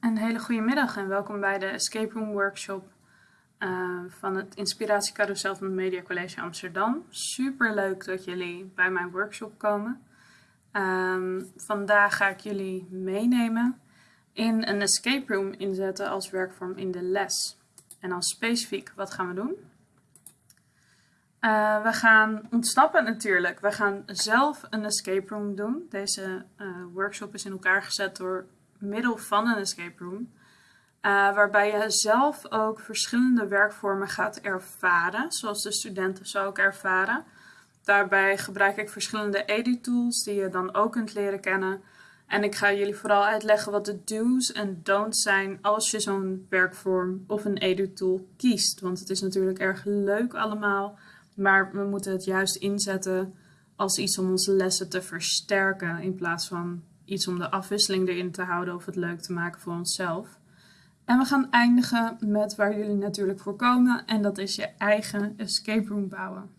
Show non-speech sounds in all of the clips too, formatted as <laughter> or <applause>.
Een hele goede middag en welkom bij de Escape Room Workshop uh, van het Inspiratiecarousel van het Media College Amsterdam. Super leuk dat jullie bij mijn workshop komen. Um, vandaag ga ik jullie meenemen in een escape room inzetten als werkvorm in de les. En dan specifiek, wat gaan we doen? Uh, we gaan ontsnappen natuurlijk. We gaan zelf een escape room doen. Deze uh, workshop is in elkaar gezet door middel van een escape room. Uh, waarbij je zelf ook verschillende werkvormen gaat ervaren, zoals de studenten zo ook ervaren. Daarbij gebruik ik verschillende edu-tools die je dan ook kunt leren kennen. En ik ga jullie vooral uitleggen wat de do's en don'ts zijn als je zo'n werkvorm of een edu-tool kiest. Want het is natuurlijk erg leuk allemaal, maar we moeten het juist inzetten als iets om onze lessen te versterken in plaats van iets om de afwisseling erin te houden of het leuk te maken voor onszelf. En we gaan eindigen met waar jullie natuurlijk voor komen en dat is je eigen escape room bouwen.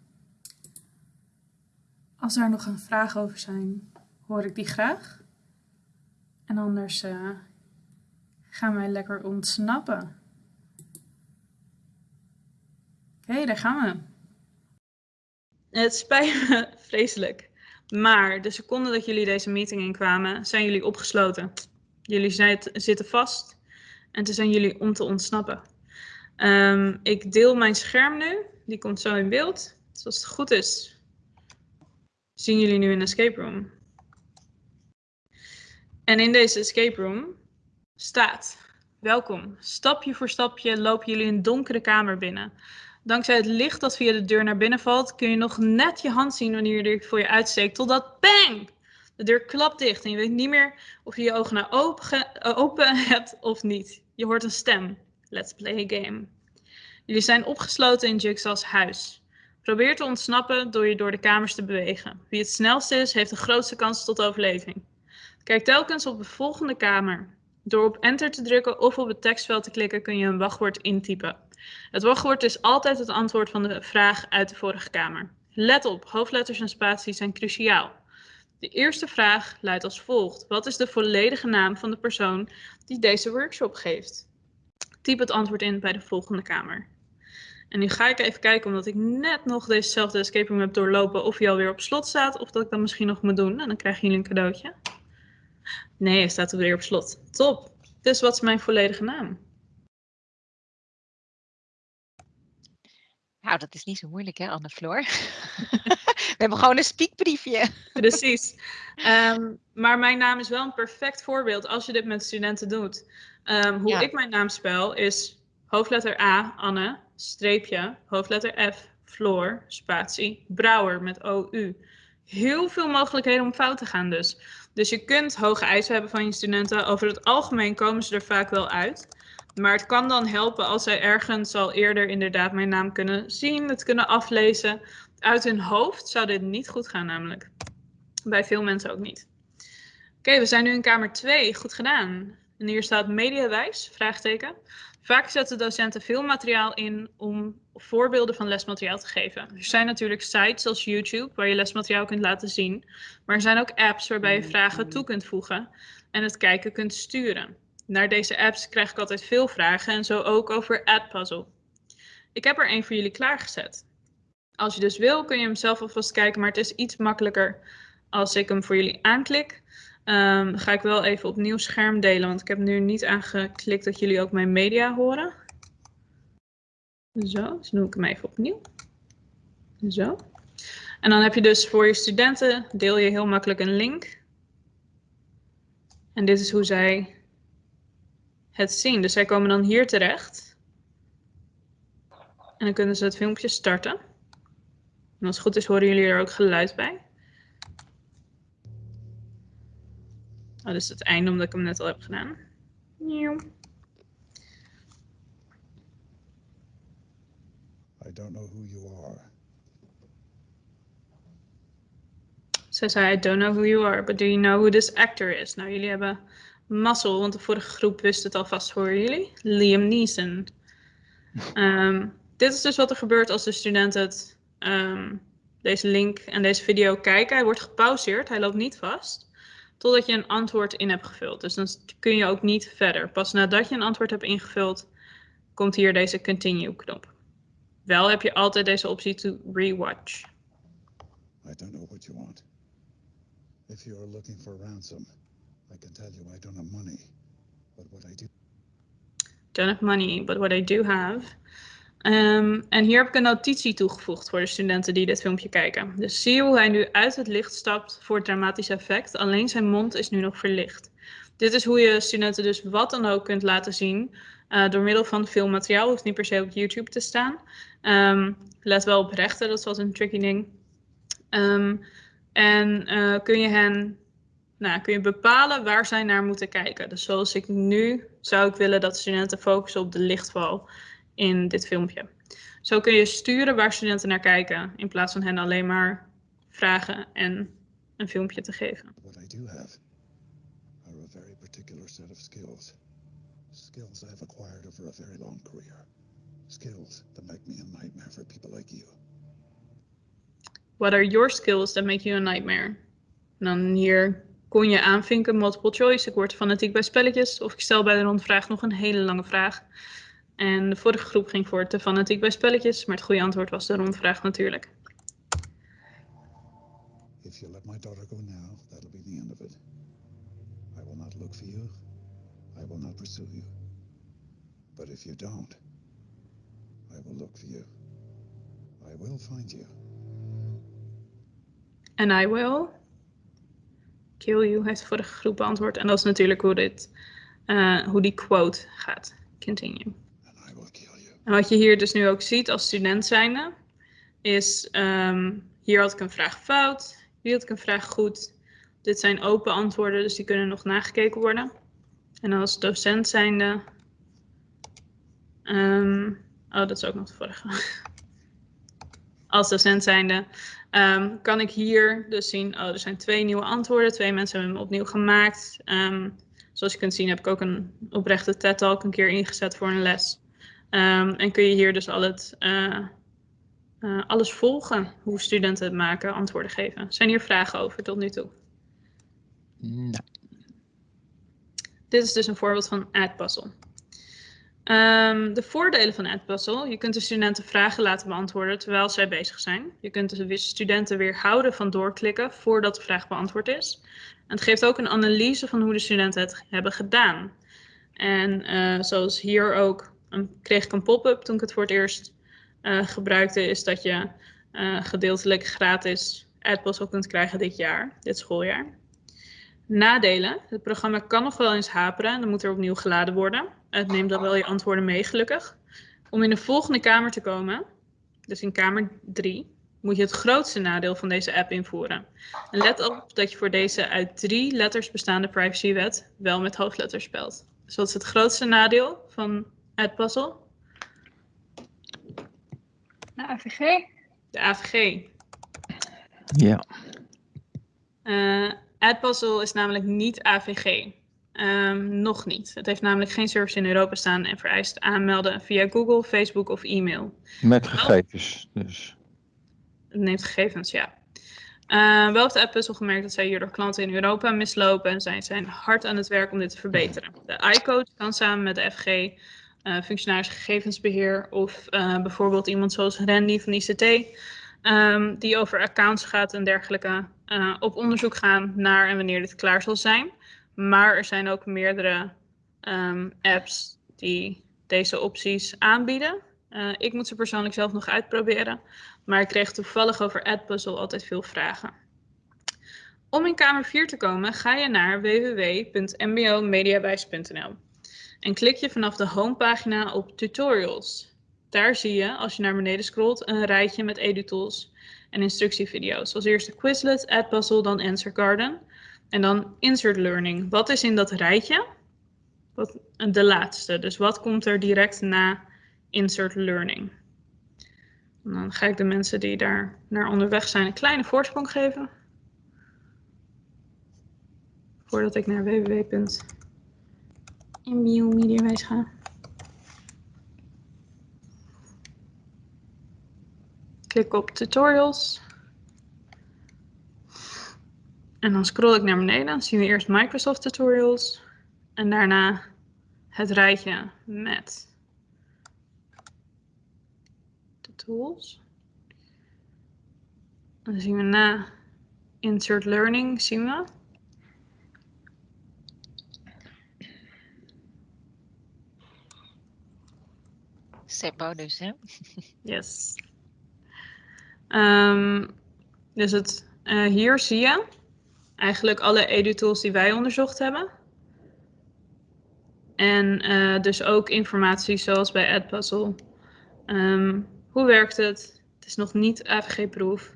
Als er nog een vraag over zijn, hoor ik die graag. En anders uh, gaan wij lekker ontsnappen. Oké, daar gaan we. Het spijt me <laughs> vreselijk. Maar de seconde dat jullie deze meeting inkwamen, zijn jullie opgesloten. Jullie zitten vast en toen zijn jullie om te ontsnappen. Um, ik deel mijn scherm nu, die komt zo in beeld. Dus als het goed is, zien jullie nu een escape room. En in deze escape room staat, welkom, stapje voor stapje lopen jullie een donkere kamer binnen. Dankzij het licht dat via de deur naar binnen valt, kun je nog net je hand zien wanneer je deur voor je uitsteekt. Totdat bang! De deur klapt dicht en je weet niet meer of je je ogen nou open, eh, open <laughs> hebt of niet. Je hoort een stem. Let's play a game. Jullie zijn opgesloten in Jigsaw's huis. Probeer te ontsnappen door je door de kamers te bewegen. Wie het snelste is, heeft de grootste kans tot overleving. Kijk telkens op de volgende kamer. Door op enter te drukken of op het tekstveld te klikken kun je een wachtwoord intypen. Het wachtwoord is altijd het antwoord van de vraag uit de vorige kamer. Let op, hoofdletters en spaties zijn cruciaal. De eerste vraag luidt als volgt. Wat is de volledige naam van de persoon die deze workshop geeft? Typ het antwoord in bij de volgende kamer. En nu ga ik even kijken, omdat ik net nog dezezelfde escape room heb doorlopen, of hij alweer op slot staat, of dat ik dat misschien nog moet doen. En dan krijgen jullie een cadeautje. Nee, hij staat weer op slot. Top. Dus wat is mijn volledige naam? Nou, dat is niet zo moeilijk hè, Anne Floor. <laughs> We hebben gewoon een spiekbriefje. Precies. Um, maar mijn naam is wel een perfect voorbeeld als je dit met studenten doet. Um, hoe ik mijn naam spel is hoofdletter A, Anne, streepje, hoofdletter F, Floor, spatie, Brouwer met OU. Heel veel mogelijkheden om fout te gaan dus. Dus je kunt hoge eisen hebben van je studenten. Over het algemeen komen ze er vaak wel uit. Maar het kan dan helpen als zij ergens al eerder inderdaad mijn naam kunnen zien, het kunnen aflezen. Uit hun hoofd zou dit niet goed gaan namelijk. Bij veel mensen ook niet. Oké, we zijn nu in kamer 2. Goed gedaan. En hier staat mediawijs, vraagteken. Vaak zetten docenten veel materiaal in om voorbeelden van lesmateriaal te geven. Er zijn natuurlijk sites zoals YouTube waar je lesmateriaal kunt laten zien. Maar er zijn ook apps waarbij je vragen toe kunt voegen en het kijken kunt sturen. Naar deze apps krijg ik altijd veel vragen en zo ook over AdPuzzle. Ik heb er een voor jullie klaargezet. Als je dus wil kun je hem zelf alvast kijken, maar het is iets makkelijker als ik hem voor jullie aanklik. Um, ga ik wel even opnieuw scherm delen, want ik heb nu niet aangeklikt dat jullie ook mijn media horen. Zo, dus doe ik hem even opnieuw. Zo. En dan heb je dus voor je studenten, deel je heel makkelijk een link. En dit is hoe zij het zien. Dus zij komen dan hier terecht. En dan kunnen ze het filmpje starten. En als het goed is horen jullie er ook geluid bij. Oh, dat is het einde omdat ik hem net al heb gedaan. I don't know who you are. Ze zei, I don't know who you are, but do you know who this actor is? Nou, jullie hebben mazzel, want de vorige groep wist het alvast voor jullie. Liam Neeson. Um, dit is dus wat er gebeurt als de studenten het, um, deze link en deze video kijken. Hij wordt gepauzeerd, hij loopt niet vast. totdat je een antwoord in hebt gevuld. Dus dan kun je ook niet verder. Pas nadat je een antwoord hebt ingevuld, komt hier deze continue knop. Wel heb je altijd deze optie to rewatch. I don't know what you want. If you are looking for ransom, I can tell you I don't have money. But what I do don't have money, but what I do have. Um, en hier heb ik een notitie toegevoegd voor de studenten die dit filmpje kijken. Dus zie je hoe hij nu uit het licht stapt voor het dramatische effect. Alleen zijn mond is nu nog verlicht. Dit is hoe je studenten dus wat dan ook kunt laten zien. Uh, door middel van filmmateriaal. Hoeft niet per se op YouTube te staan. Um, let wel op rechten, dat is een tricky ding. Um, en uh, kun je hen nou, kun je bepalen waar zij naar moeten kijken. Dus zoals ik nu zou ik willen dat studenten focussen op de lichtval in dit filmpje. Zo kun je sturen waar studenten naar kijken in plaats van hen alleen maar vragen en een filmpje te geven. What I do have are a very particular set of skills. Skills I've acquired over a very long career. Skills that make me a nightmare for people like you. What are your skills that make you a nightmare? En dan hier kon je aanvinken, multiple choice. Ik word fanatiek bij spelletjes. Of ik stel bij de rondvraag nog een hele lange vraag. En de vorige groep ging voor te fanatiek bij spelletjes. Maar het goede antwoord was de rondvraag natuurlijk. If you let my daughter go now, that'll be the end of it. I will not look for you. I will not pursue you. But if you don't, I will look for you. I will find you. And I will kill you, heeft de vorige groep beantwoord. En dat is natuurlijk hoe, dit, uh, hoe die quote gaat. Continue. En wat je hier dus nu ook ziet als student zijnde, is um, hier had ik een vraag fout, hier had ik een vraag goed. Dit zijn open antwoorden, dus die kunnen nog nagekeken worden. En als docent zijnde, um, oh dat is ook nog de vorige. als docent zijnde Um, kan ik hier dus zien, oh, er zijn twee nieuwe antwoorden. Twee mensen hebben hem opnieuw gemaakt. Um, zoals je kunt zien heb ik ook een oprechte TED-talk een keer ingezet voor een les. Um, en kun je hier dus al het, uh, uh, alles volgen, hoe studenten het maken, antwoorden geven. Zijn hier vragen over tot nu toe? Nee. Dit is dus een voorbeeld van AdPuzzle. Um, de voordelen van Edpuzzle. Je kunt de studenten vragen laten beantwoorden terwijl zij bezig zijn. Je kunt de studenten weerhouden van doorklikken voordat de vraag beantwoord is. En het geeft ook een analyse van hoe de studenten het hebben gedaan. En uh, zoals hier ook een, kreeg ik een pop-up toen ik het voor het eerst uh, gebruikte, is dat je uh, gedeeltelijk gratis Edpuzzle kunt krijgen dit jaar, dit schooljaar. Nadelen. Het programma kan nog wel eens haperen en dan moet er opnieuw geladen worden. Het neemt dan wel je antwoorden mee, gelukkig. Om in de volgende kamer te komen, dus in kamer 3, moet je het grootste nadeel van deze app invoeren. En let op dat je voor deze uit drie letters bestaande privacywet wel met hoofdletters spelt. Dus wat is het grootste nadeel van Adpuzzle? De AVG. De AVG. Ja. Uh, Adpuzzle is namelijk niet AVG. Um, nog niet. Het heeft namelijk geen service in Europa staan en vereist aanmelden via Google, Facebook of e-mail. Met gegevens dus. Het neemt gegevens, ja. Uh, wel heeft de app gemerkt dat zij hierdoor klanten in Europa mislopen en zij zijn hard aan het werk om dit te verbeteren. De iCoach kan samen met de FG, uh, eh, functionaris gegevensbeheer of uh, bijvoorbeeld iemand zoals Randy van ICT, um, ehm, die over accounts gaat en dergelijke, op onderzoek gaan naar en wanneer dit klaar zal zijn. Maar er zijn ook meerdere um, apps die deze opties aanbieden. Uh, ik moet ze persoonlijk zelf nog uitproberen. Maar ik kreeg toevallig over AdPuzzle altijd veel vragen. Om in kamer 4 te komen ga je naar www.mbomediawijs.nl en klik je vanaf de homepagina op tutorials. Daar zie je, als je naar beneden scrolt, een rijtje met edutools en instructievideo's. Als eerste Quizlet, AdPuzzle, dan Answer Garden. En dan insert learning. Wat is in dat rijtje? Wat, de laatste. Dus wat komt er direct na insert learning? Dan ga ik de mensen die daar naar onderweg zijn een kleine voorsprong geven. Voordat ik naar www.mbiomediawijs ga. Klik op tutorials. En dan scroll ik naar beneden. Dan zien we eerst Microsoft tutorials. En daarna het rijtje met de tools. En dan zien we na Insert Learning, zien we. Seppo dus, hè? Yes. Um, dus het, uh, hier zie je eigenlijk alle edu-tools die wij onderzocht hebben. En uh, dus ook informatie zoals bij Edpuzzle. Um, hoe werkt het? Het is nog niet AVG-proef.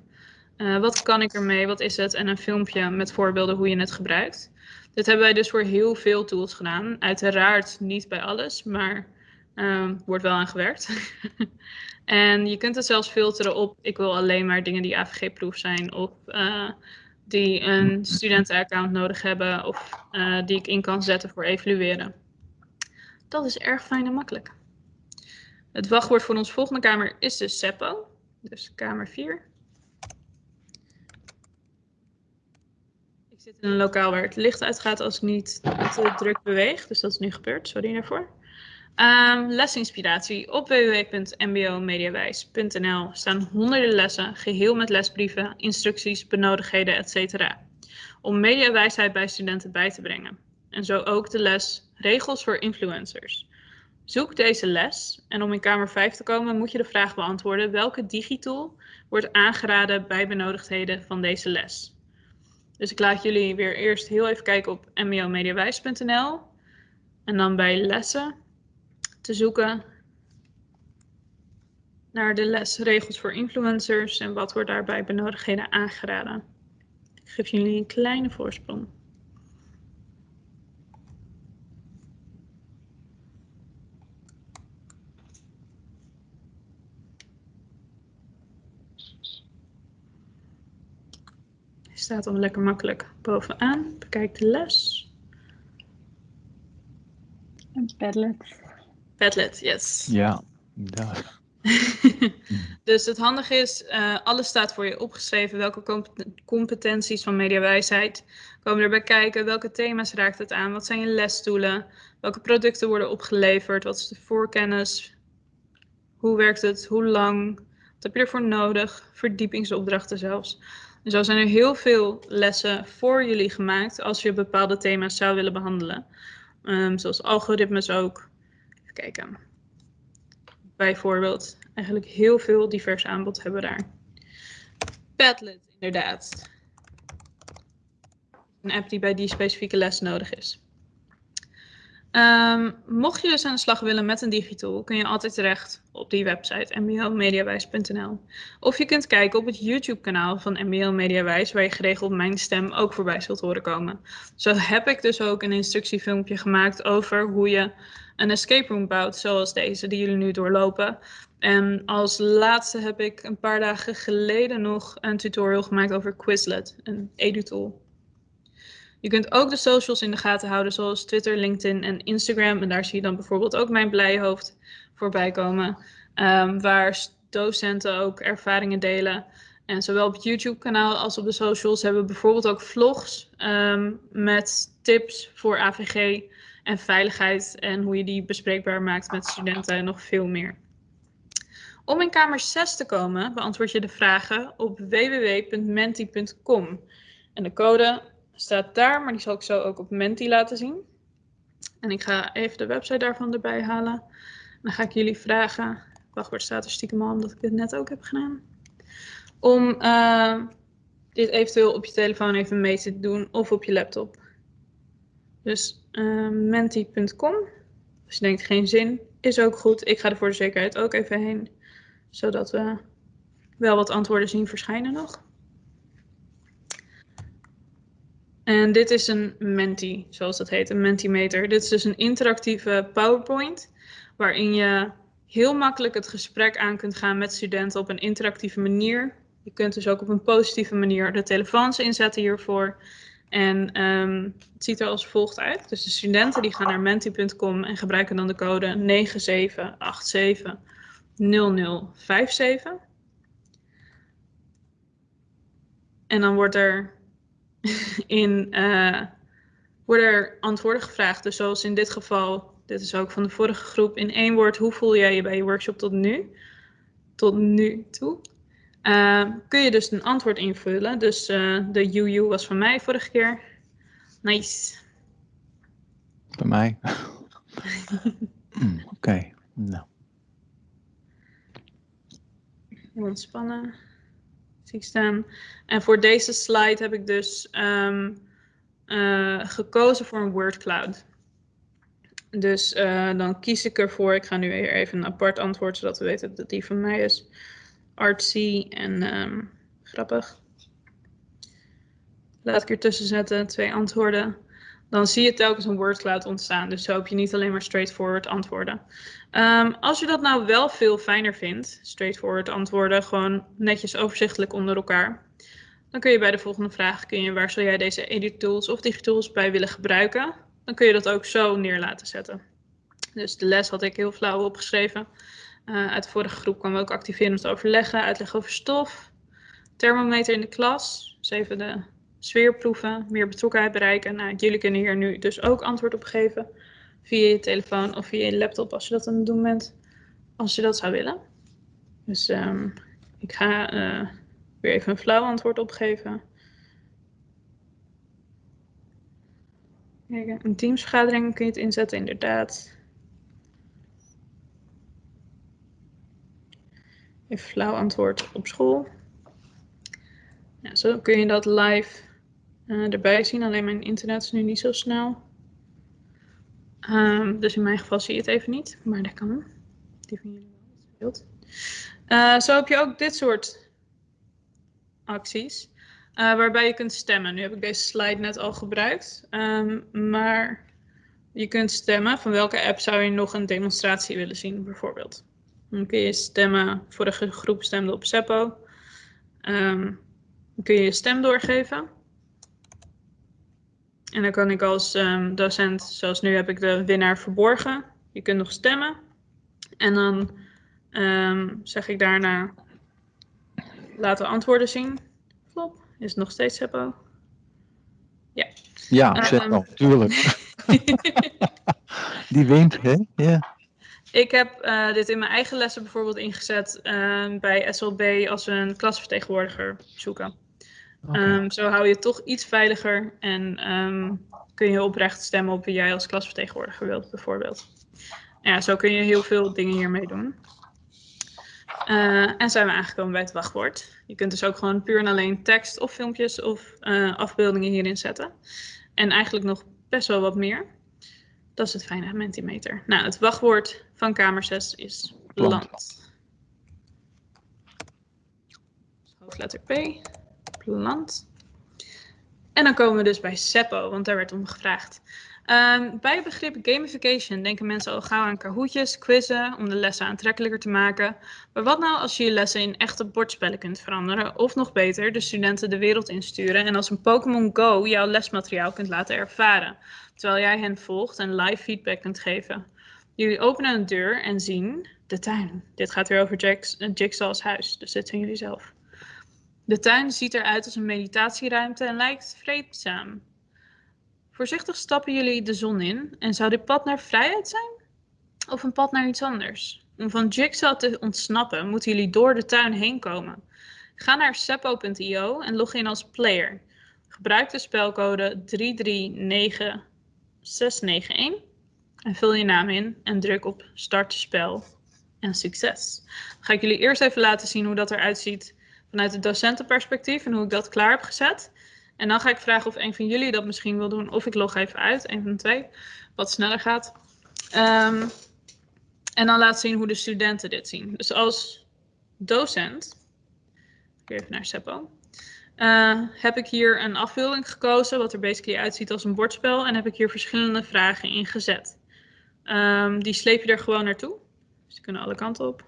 Uh, wat kan ik ermee? Wat is het? En een filmpje met voorbeelden hoe je het gebruikt. Dit hebben wij dus voor heel veel tools gedaan. Uiteraard niet bij alles, maar um, wordt wel aan gewerkt. <laughs> en je kunt het zelfs filteren op, ik wil alleen maar dingen die AVG-proef zijn. Of die een studentenaccount nodig hebben. Of uh, die ik in kan zetten voor evalueren. Dat is erg fijn en makkelijk. Het wachtwoord voor onze volgende kamer is dus SEPPO. Dus kamer 4. Ik zit in een lokaal waar het licht uitgaat als ik niet te druk beweeg. Dus dat is nu gebeurd. Sorry daarvoor. Um, lesinspiratie. Op www.mbomediawijs.nl staan honderden lessen, geheel met lesbrieven, instructies, benodigdheden, etc. Om mediawijsheid bij studenten bij te brengen. En zo ook de les Regels voor influencers. Zoek deze les en om in kamer 5 te komen moet je de vraag beantwoorden welke digitool wordt aangeraden bij benodigdheden van deze les. Dus ik laat jullie weer eerst heel even kijken op mbomediawijs.nl en dan bij lessen te zoeken naar de les regels voor influencers en wat wordt daarbij benodigdheden aangeraden. Ik geef jullie een kleine voorsprong. staat al lekker makkelijk bovenaan. Bekijk de les. Een Padlet. Padlet, yes. Ja, ja. <laughs> dus het handige is, uh, alles staat voor je opgeschreven. Welke competenties van mediawijsheid komen erbij kijken? Welke thema's raakt het aan? Wat zijn je lesstoelen? Welke producten worden opgeleverd? Wat is de voorkennis? Hoe werkt het? Hoe lang? Wat heb je ervoor nodig? Verdiepingsopdrachten zelfs. En zo zijn er heel veel lessen voor jullie gemaakt als je bepaalde thema's zou willen behandelen. Um, zoals algoritmes ook. Kijken. Bijvoorbeeld, eigenlijk heel veel divers aanbod hebben we daar. Padlet, inderdaad. Een app die bij die specifieke les nodig is. Um, mocht je dus aan de slag willen met een digitool, kun je altijd terecht op die website mbomediawijs.nl. Of je kunt kijken op het YouTube-kanaal van MBO Mediawijs, waar je geregeld mijn stem ook voorbij zult horen komen. Zo heb ik dus ook een instructiefilmpje gemaakt over hoe je een escape room bouwt, zoals deze die jullie nu doorlopen. En als laatste heb ik een paar dagen geleden nog een tutorial gemaakt over Quizlet, een edu-tool. Je kunt ook de socials in de gaten houden, zoals Twitter, LinkedIn en Instagram. En daar zie je dan bijvoorbeeld ook mijn blijhoofd voorbij komen, um, waar docenten ook ervaringen delen. En zowel op het YouTube-kanaal als op de socials hebben we bijvoorbeeld ook vlogs um, met tips voor AVG en veiligheid en hoe je die bespreekbaar maakt met studenten en nog veel meer. Om in kamer 6 te komen, beantwoord je de vragen op www.menti.com. En de code staat daar, maar die zal ik zo ook op Menti laten zien. En ik ga even de website daarvan erbij halen. Dan ga ik jullie vragen, wachtwoord staat er stiekem al omdat ik dit net ook heb gedaan. Om uh, dit eventueel op je telefoon even mee te doen of op je laptop. Dus uh, menti.com. Als je denkt geen zin, is ook goed. Ik ga er voor de zekerheid ook even heen. Zodat we wel wat antwoorden zien verschijnen nog. En dit is een Menti, zoals dat heet, een Mentimeter. Dit is dus een interactieve PowerPoint, waarin je heel makkelijk het gesprek aan kunt gaan met studenten op een interactieve manier. Je kunt dus ook op een positieve manier de telefoons inzetten hiervoor. En um, het ziet er als volgt uit. Dus de studenten die gaan naar menti.com en gebruiken dan de code 97870057. En dan wordt er <laughs> in uh, worden er antwoorden gevraagd. Dus zoals in dit geval, dit is ook van de vorige groep, in één woord, hoe voel jij je bij je workshop tot nu? Tot nu toe. Uh, kun je dus een antwoord invullen. Dus uh, de UU was van mij vorige keer. Nice. Bij mij. <laughs> mm, Oké, okay. nou. Heel ontspannen. Zie staan. En voor deze slide heb ik dus um, uh, gekozen voor een word cloud. Dus uh, dan kies ik ervoor, ik ga nu weer even een apart antwoord, zodat we weten dat die van mij is. Artsy en um, grappig. Laat ik ertussen zetten, twee antwoorden. Dan zie je telkens een word cloud ontstaan. Dus zo heb je niet alleen maar straightforward antwoorden. Um, als je dat nou wel veel fijner vindt, straightforward antwoorden, gewoon netjes overzichtelijk onder elkaar. Dan kun je bij de volgende vraag, kun je, waar zou jij deze edit tools of digitools bij willen gebruiken? Dan kun je dat ook zo neer laten zetten. Dus de les had ik heel flauw opgeschreven. Uh, uit de vorige groep kwamen we ook activerend overleggen, uitleg over stof, thermometer in de klas, dus even de sfeerproeven, meer betrokkenheid bereiken. Nou, jullie kunnen hier nu dus ook antwoord op geven via je telefoon of via je laptop als je dat aan het doen bent, als je dat zou willen. Dus um, ik ga uh, weer even een flauw antwoord opgeven. Kijk, een teamsvergadering kun je het inzetten, inderdaad. Even flauw antwoord op school. Zo kun je dat live uh, erbij zien. Alleen mijn internet is nu niet zo snel. Um, dus in mijn geval zie je het even niet, maar dat kan. Die van jullie wel, dat uh, zo heb je ook dit soort acties, uh, waarbij je kunt stemmen. Nu heb ik deze slide net al gebruikt, um, maar je kunt stemmen van welke app zou je nog een demonstratie willen zien, bijvoorbeeld. Dan kun je stemmen, vorige groep stemde op Seppo. Um, dan kun je je stem doorgeven. En dan kan ik als um, docent, zoals nu heb ik de winnaar verborgen. Je kunt nog stemmen. En dan um, zeg ik daarna, laten antwoorden zien. Flop, is het nog steeds Seppo? Ja. Ja, um, Seppo, tuurlijk. <laughs> Die wint, hè? Ja. Ik heb uh, dit in mijn eigen lessen bijvoorbeeld ingezet uh, bij SLB als we een klasvertegenwoordiger zoeken. Okay. Um, zo hou je het toch iets veiliger en um, kun je oprecht stemmen op wie jij als klasvertegenwoordiger wilt, bijvoorbeeld. Ja, zo kun je heel veel dingen hiermee doen. Uh, en zijn we aangekomen bij het wachtwoord. Je kunt dus ook gewoon puur en alleen tekst of filmpjes of uh, afbeeldingen hierin zetten. En eigenlijk nog best wel wat meer. Dat is het fijne Mentimeter. Nou, het wachtwoord van kamer 6 is land. land. Hoofdletter P plant. En dan komen we dus bij Seppo, want daar werd om gevraagd. Um, bij het begrip gamification denken mensen al gauw aan kahootjes, quizzen om de lessen aantrekkelijker te maken. Maar wat nou als je je lessen in echte bordspellen kunt veranderen? Of nog beter, de studenten de wereld insturen en als een Pokémon Go jouw lesmateriaal kunt laten ervaren. Terwijl jij hen volgt en live feedback kunt geven. Jullie openen een deur en zien de tuin. Dit gaat weer over Jack's, Jigsaw's huis, dus dit zijn jullie zelf. De tuin ziet eruit als een meditatieruimte en lijkt vreedzaam. Voorzichtig stappen jullie de zon in en zou dit pad naar vrijheid zijn? Of een pad naar iets anders? Om van Jigsaw te ontsnappen moeten jullie door de tuin heen komen. Ga naar seppo.io en log in als player. Gebruik de spelcode 339691 en vul je naam in en druk op start spel en succes. Dan ga ik jullie eerst even laten zien hoe dat eruit ziet vanuit het docentenperspectief en hoe ik dat klaar heb gezet. En dan ga ik vragen of een van jullie dat misschien wil doen. Of ik log even uit, een van de twee, wat sneller gaat. Um, en dan laat zien hoe de studenten dit zien. Dus als docent, even naar Seppo, uh, heb ik hier een afbeelding gekozen, wat er basically uitziet als een bordspel. En heb ik hier verschillende vragen in gezet. Um, die sleep je er gewoon naartoe. Dus die kunnen alle kanten op.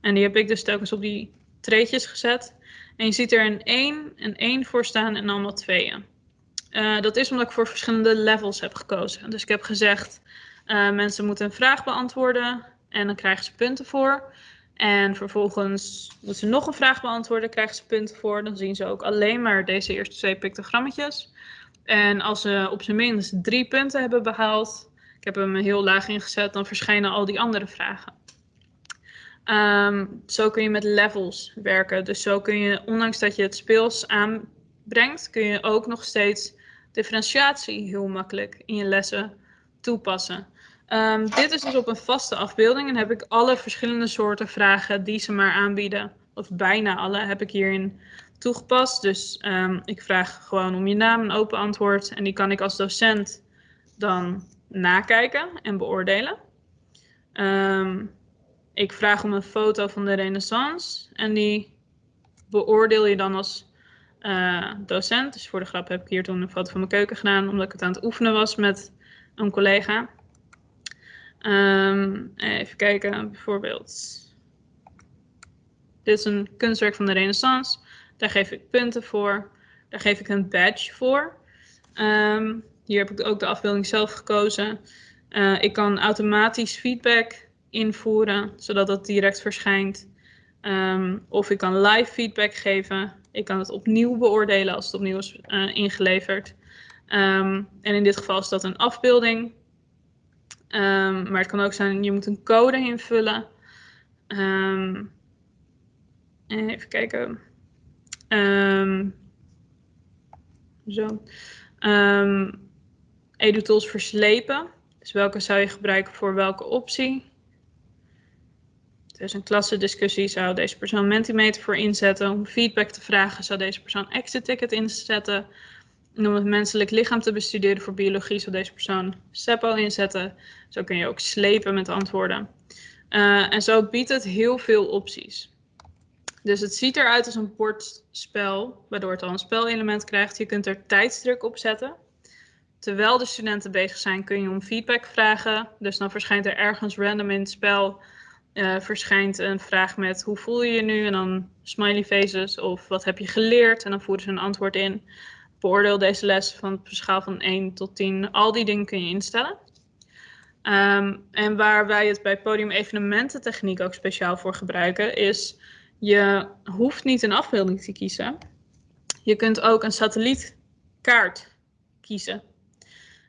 En die heb ik dus telkens op die treetjes gezet. En je ziet er een 1 en 1 voor staan en allemaal tweeën. Uh, dat is omdat ik voor verschillende levels heb gekozen. Dus ik heb gezegd, uh, mensen moeten een vraag beantwoorden en dan krijgen ze punten voor. En vervolgens moeten ze nog een vraag beantwoorden, krijgen ze punten voor. Dan zien ze ook alleen maar deze eerste twee pictogrammetjes. En als ze op zijn minst drie punten hebben behaald, ik heb hem heel laag ingezet, dan verschijnen al die andere vragen. Ehm, zo kun je met levels werken. Dus zo kun je, ondanks dat je het speels aanbrengt, kun je ook nog steeds differentiatie heel makkelijk in je lessen toepassen. Ehm, dit is dus op een vaste afbeelding en heb ik alle verschillende soorten vragen die ze maar aanbieden, of bijna alle, heb ik hierin toegepast. Dus ehm, ik vraag gewoon om je naam, een open antwoord en die kan ik als docent dan nakijken en beoordelen. Ik vraag om een foto van de renaissance en die beoordeel je dan als uh, docent. Dus voor de grap heb ik hier toen een foto van mijn keuken gedaan, omdat ik het aan het oefenen was met een collega. Um, even kijken, bijvoorbeeld. Dit is een kunstwerk van de renaissance. Daar geef ik punten voor. Daar geef ik een badge voor. Um, hier heb ik ook de afbeelding zelf gekozen. Uh, ik kan automatisch feedback invoeren, zodat dat direct verschijnt. Um, of ik kan live feedback geven. Ik kan het opnieuw beoordelen als het opnieuw is uh, ingeleverd. Um, en in dit geval is dat een afbeelding. Um, maar het kan ook zijn, je moet een code invullen. even kijken. zo. EduTools verslepen. Dus welke zou je gebruiken voor welke optie? Dus een klassendiscussie zou deze persoon Mentimeter voor inzetten. Om feedback te vragen zou deze persoon exit ticket inzetten. En om het menselijk lichaam te bestuderen voor biologie zou deze persoon SEPO inzetten. Zo kun je ook slepen met antwoorden. Uh, en zo biedt het heel veel opties. Dus het ziet eruit als een bordspel, waardoor het al een spelelement krijgt. Je kunt er tijdsdruk op zetten. Terwijl de studenten bezig zijn, kun je om feedback vragen. Dus dan verschijnt er ergens random in het spel uh, verschijnt een vraag met hoe voel je je nu? En dan smiley faces of wat heb je geleerd? En dan voeren ze een antwoord in. Beoordeel deze les van een schaal van 1 tot 10. Al die dingen kun je instellen. Um, en waar wij het bij podium evenemententechniek ook speciaal voor gebruiken, is je hoeft niet een afbeelding te kiezen. Je kunt ook een satellietkaart kiezen.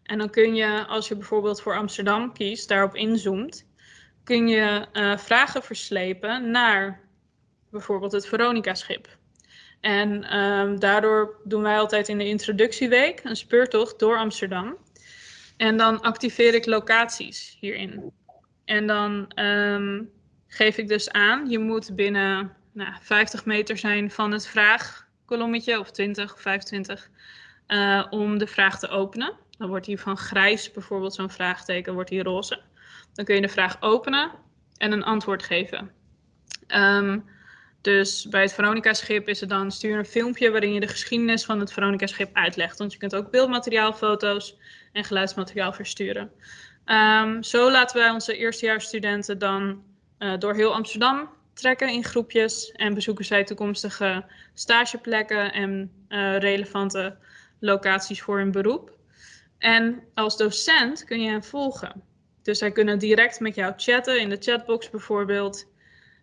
En dan kun je, als je bijvoorbeeld voor Amsterdam kiest, daarop inzoomt, kun je uh, vragen verslepen naar bijvoorbeeld het Veronica-schip. En um, daardoor doen wij altijd in de introductieweek een speurtocht door Amsterdam. En dan activeer ik locaties hierin. En dan um, geef ik dus aan, je moet binnen nou, 50 meter zijn van het vraagkolommetje, of 20 of 25, uh, om de vraag te openen. Dan wordt die van grijs bijvoorbeeld zo'n vraagteken, wordt die roze. Dan kun je de vraag openen en een antwoord geven. Um, dus bij het Veronica-schip is het dan stuur een filmpje waarin je de geschiedenis van het Veronica-schip uitlegt. Want je kunt ook beeldmateriaal, foto's en geluidsmateriaal versturen. Um, zo laten wij onze eerstejaarsstudenten dan uh, door heel Amsterdam trekken in groepjes en bezoeken zij toekomstige stageplekken en uh, relevante locaties voor hun beroep. En als docent kun je hen volgen. Dus zij kunnen direct met jou chatten in de chatbox bijvoorbeeld.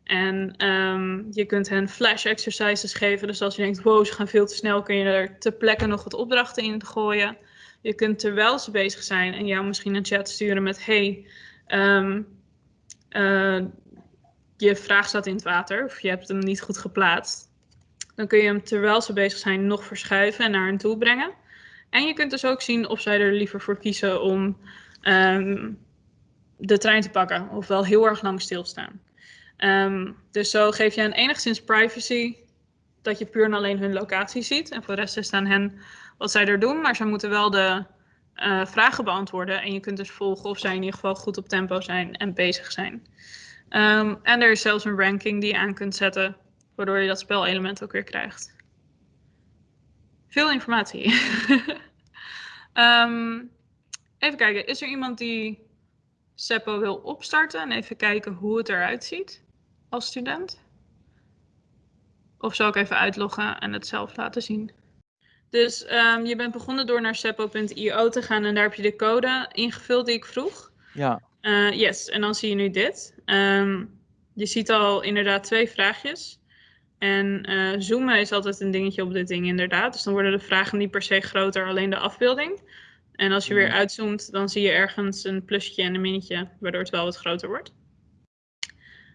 En um, je kunt hen flash exercises geven. Dus als je denkt, wow, ze gaan veel te snel, kun je er ter plekke nog wat opdrachten in gooien. Je kunt terwijl ze bezig zijn en jou misschien een chat sturen met, hey, um, uh, je vraag staat in het water of je hebt hem niet goed geplaatst. Dan kun je hem terwijl ze bezig zijn nog verschuiven en naar hen toe brengen. En je kunt dus ook zien of zij er liever voor kiezen om um, de trein te pakken of wel heel erg lang stilstaan. Um, dus zo geef je hen enigszins privacy dat je puur en alleen hun locatie ziet. En voor de rest is het aan hen wat zij er doen, maar ze moeten wel de uh, vragen beantwoorden. En je kunt dus volgen of zij in ieder geval goed op tempo zijn en bezig zijn. Um, en er is zelfs een ranking die je aan kunt zetten, waardoor je dat spelelement ook weer krijgt. Veel informatie. um, <laughs> even kijken, is er iemand die Seppo wil opstarten en even kijken hoe het eruit ziet als student? Of zal ik even uitloggen en het zelf laten zien? Dus um, je bent begonnen door naar seppo.io te gaan en daar heb je de code ingevuld die ik vroeg. Ja. Uh, yes, en dan zie je nu dit. Um, je ziet al inderdaad twee vraagjes. En uh, zoomen is altijd een dingetje op dit ding inderdaad. Dus dan worden de vragen niet per se groter, alleen de afbeelding. En als je weer uitzoomt, dan zie je ergens een plusje en een minnetje, waardoor het wel wat groter wordt.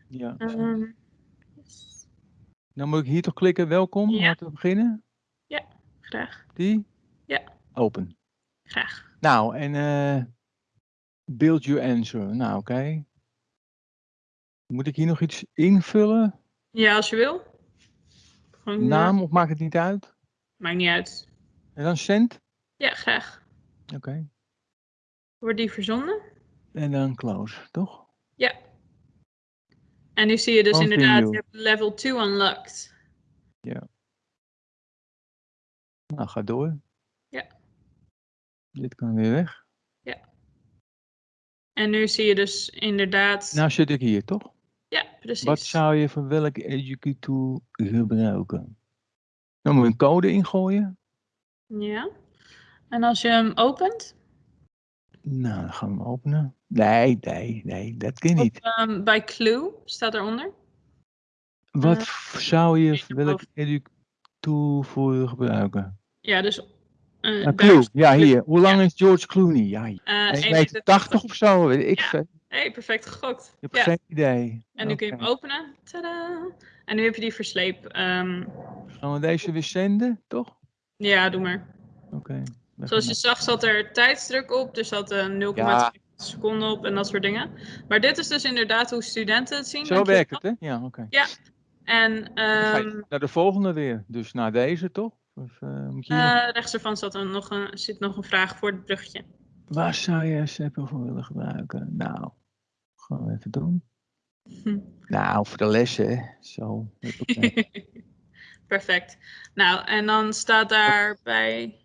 Ja. Um, Dan moet ik hier toch klikken, welkom, Ja. laten we beginnen. ja, graag. Die? Ja. Open. Graag. Nou, en eh build your answer. Nou, oké. Moet ik hier nog iets invullen? Ja, als je wil. Gewoon, eh, Naam of maakt het niet uit? maakt niet uit. En dan send? Ja, graag. Oké. Wordt die verzonden? En dan close, toch? Ja. En nu zie je dus Continue. inderdaad, je hebt level 2 unlocked. Nou, ga door. Ja. Dit kan weer weg. En nu zie je dus inderdaad, Nou zit ik hier, toch? ja, precies. Wat zou je voor welke educate tool gebruiken? Dan moet je een code ingooien. Ja. En als je hem opent, Nou, dan gaan we hem openen. Nee, nee, nee, dat kan niet. ehm, bij Clue staat eronder. Wat eh, zou je educate tool voor gebruiken? Ja, dus. eh, Clue, ja hier. Hoe lang is George Clooney? Ja, eh, 1,80 1,80 meter 80 of zo, weet ik Ja. Hey, perfect gegokt. Ik heb Ja. geen idee. En nu kun je hem openen. Tadaa! En nu heb je die versleep. ehm, Gaan we deze weer zenden, toch? ja, doe maar. Oké. Zoals je zag zat er tijdsdruk op, er zat een 0,2 Ja. seconden op en dat soort dingen. Maar dit is dus inderdaad hoe studenten het zien. Zo werkt het, hè? Ja, oké. En ga je ehm, naar de volgende weer. Dus naar deze, toch? Of, eh, moet je eh, rechts ervan zat er nog een, zit nog een vraag voor het bruggetje. Waar zou je Seppo voor willen gebruiken? Nou, gaan we even doen. Hm. Nou, voor de lessen, hè. Zo. <laughs> Perfect. Nou, en dan staat daarbij.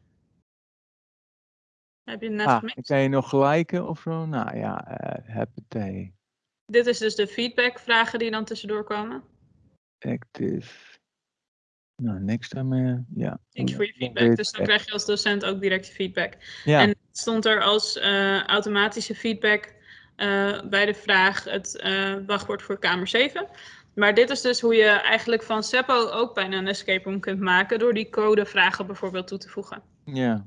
Heb je net ah, gemist? dan kan je nog gelijken of zo? Nou ja, eh huppatee. Dit is dus de feedbackvragen die dan tussendoor komen. Active. Nou, niks daarmee. Ja. Thanks voor je feedback. Dus dan krijg je als docent ook direct feedback. Ja, En stond er als eh, automatische feedback eh, bij de vraag het wachtwoord voor kamer 7. Maar dit is dus hoe je eigenlijk van Seppo ook bijna een escape room kunt maken door die codevragen bijvoorbeeld toe te voegen. ja.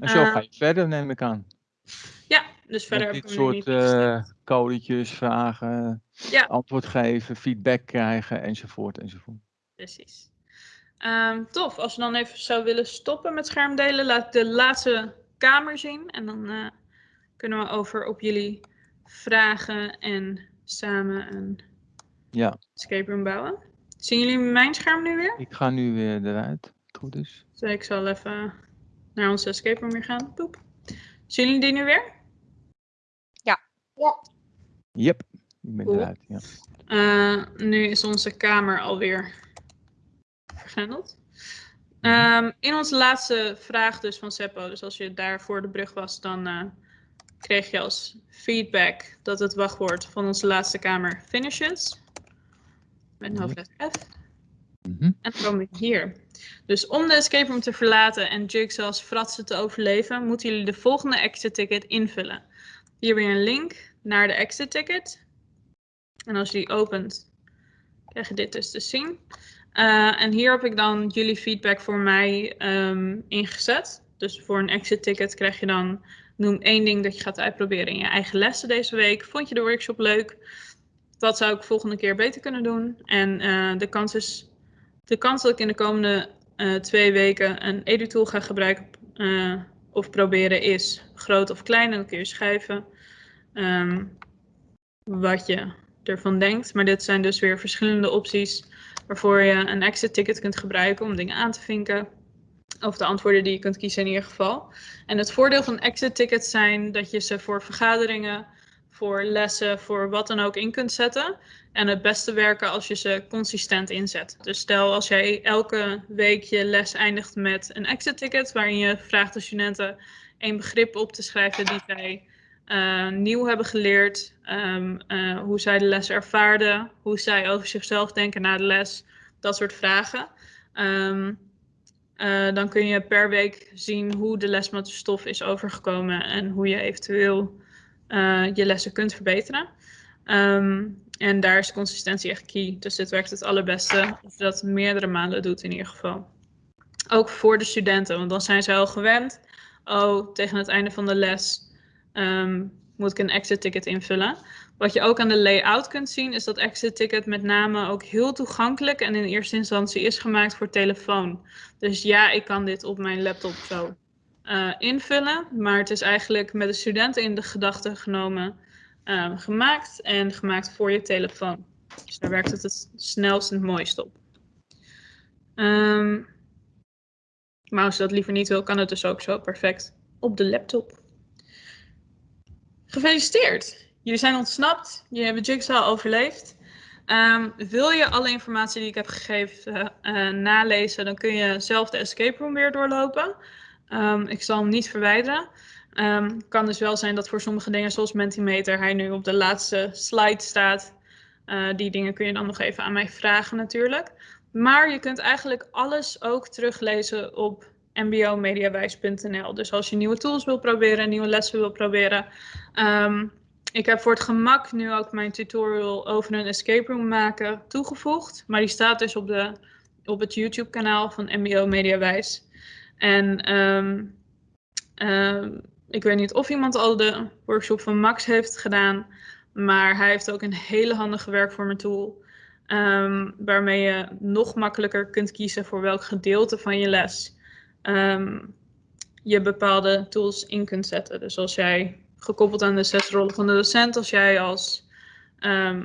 En zo Eh, ga je verder, neem ik aan. Ja, dus verder Met dit soort codetjes, vragen, Ja. antwoord geven, feedback krijgen, enzovoort, enzovoort. Precies. Ehm, tof. Als we dan even zou willen stoppen met schermdelen, laat ik de laatste kamer zien. En dan eh, kunnen we over op jullie vragen en samen een Ja, escape room bouwen. Zien jullie mijn scherm nu weer? ik ga nu weer eruit. Goed is. Dus ik zal even naar onze escape room weer gaan. Poep. Zien jullie die nu weer? Yep, ik ben Cool. eruit. Ja. Eh, nu is onze kamer alweer vergrendeld. Ehm, in onze laatste vraag dus van Seppo, dus als je daar voor de brug was, dan eh, kreeg je als feedback dat het wachtwoord van onze laatste kamer finishes. Met een hoofdletter F. Mhm. En dan kom ik hier. Dus om de escape room te verlaten en Jigsaw's fratsen te overleven, moeten jullie de volgende exit ticket invullen. Hier weer een link naar de exit ticket. En als je die opent, krijg je dit dus te zien. Eh, en hier heb ik dan jullie feedback voor mij ehm, ingezet. Dus voor een exit ticket krijg je dan, noem één ding dat je gaat uitproberen in je eigen lessen deze week. Vond je de workshop leuk? Wat zou ik volgende keer beter kunnen doen? En eh, de kans is de kans dat ik in de komende eh, twee weken een EduTool ga gebruiken eh, of proberen is groot of klein. En dan kun je schrijven ehm, wat je ervan denkt. Maar dit zijn dus weer verschillende opties waarvoor je een exit ticket kunt gebruiken om dingen aan te vinken. Of de antwoorden die je kunt kiezen in ieder geval. En het voordeel van exit tickets zijn dat je ze voor vergaderingen, voor lessen, voor wat dan ook in kunt zetten. En het beste werken als je ze consistent inzet. Dus stel als jij elke week je les eindigt met een exit ticket, waarin je vraagt de studenten een begrip op te schrijven die zij eh, nieuw hebben geleerd, ehm, eh, hoe zij de les ervaarden, hoe zij over zichzelf denken na de les, dat soort vragen. Ehm, eh, dan kun je per week zien hoe de lesmaatstof is overgekomen en hoe je eventueel eh, je lessen kunt verbeteren. Ehm, En daar is consistentie echt key. Dus dit werkt het allerbeste als je dat meerdere maanden doet in ieder geval. Ook voor de studenten, want dan zijn ze al gewend. Oh, tegen het einde van de les ehm, moet ik een exit ticket invullen. Wat je ook aan de layout kunt zien, is dat exit ticket met name ook heel toegankelijk en in eerste instantie is gemaakt voor telefoon. Dus ja, ik kan dit op mijn laptop zo uh, invullen, maar het is eigenlijk met de studenten in de gedachten genomen um, gemaakt en gemaakt voor je telefoon. Dus daar werkt het het snelst en het mooist op. Um, maar als je dat liever niet wil, kan het dus ook zo perfect op de laptop. Gefeliciteerd! Jullie zijn ontsnapt, jullie hebben Jigsaw overleefd. Um, wil je alle informatie die ik heb gegeven uh, nalezen, dan kun je zelf de escape room weer doorlopen. Um, ik zal hem niet verwijderen. Um, kan dus wel zijn dat voor sommige dingen zoals Mentimeter hij nu op de laatste slide staat. Uh, die dingen kun je dan nog even aan mij vragen natuurlijk. Maar je kunt eigenlijk alles ook teruglezen op mbomediawijs.nl. Dus als je nieuwe tools wil proberen, nieuwe lessen wil proberen. Um, ik heb voor het gemak nu ook mijn tutorial over een escape room maken toegevoegd. Maar die staat dus op, de, op het YouTube kanaal van MBO Mediawijs. En um, um, ik weet niet of iemand al de workshop van Max heeft gedaan. Maar hij heeft ook een hele handige werkvormen tool. Um, waarmee je nog makkelijker kunt kiezen voor welk gedeelte van je les je bepaalde tools in kunt zetten. Dus als jij gekoppeld aan de zes rollen van de docent, als jij als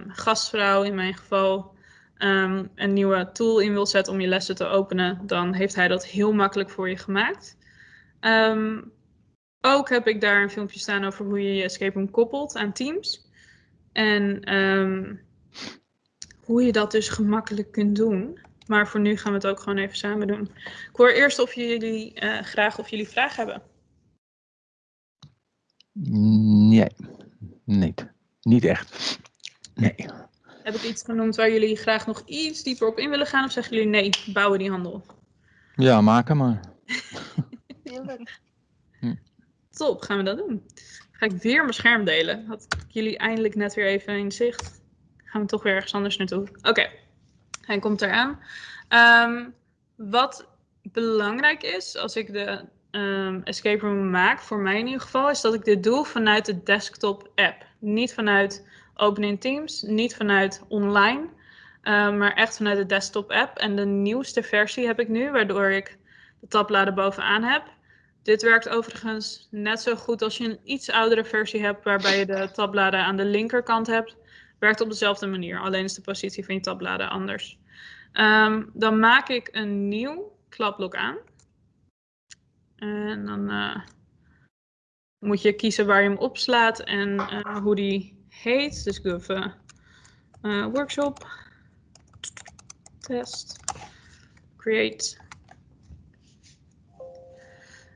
gastvrouw in mijn geval um, een nieuwe tool in wil zetten om je lessen te openen, dan heeft hij dat heel makkelijk voor je gemaakt. Um, ook heb ik daar een filmpje staan over hoe je je escape room koppelt aan Teams. En um, hoe je dat dus gemakkelijk kunt doen. Maar voor nu gaan we het ook gewoon even samen doen. Ik hoor eerst of jullie uh, graag of jullie vragen hebben. Nee, niet. Niet echt. Nee. Heb ik iets genoemd waar jullie graag nog iets dieper op in willen gaan? Of zeggen jullie nee, bouwen die handel? Ja, maken maar. <laughs> Heel leuk. Hm. Top, gaan we dat doen. Ga ik weer mijn scherm delen. Had ik jullie eindelijk net weer even in zicht. Gaan we toch weer ergens anders naartoe. Oké, okay. hij komt eraan. Um, wat belangrijk is, als ik de um, escape room maak, voor mij in ieder geval, is dat ik dit doe vanuit de desktop app. Niet vanuit Open Teams, niet vanuit online, um, maar echt vanuit de desktop app. En de nieuwste versie heb ik nu, waardoor ik de tabbladen bovenaan heb. Dit werkt overigens net zo goed als je een iets oudere versie hebt, waarbij je de tabbladen aan de linkerkant hebt. Werkt op dezelfde manier, alleen is de positie van je tabbladen anders. Um, dan maak ik een nieuw klapblok aan. En dan uh, moet je kiezen waar je hem opslaat en uh, hoe die heet. Dus ik doe even uh, workshop, test, create.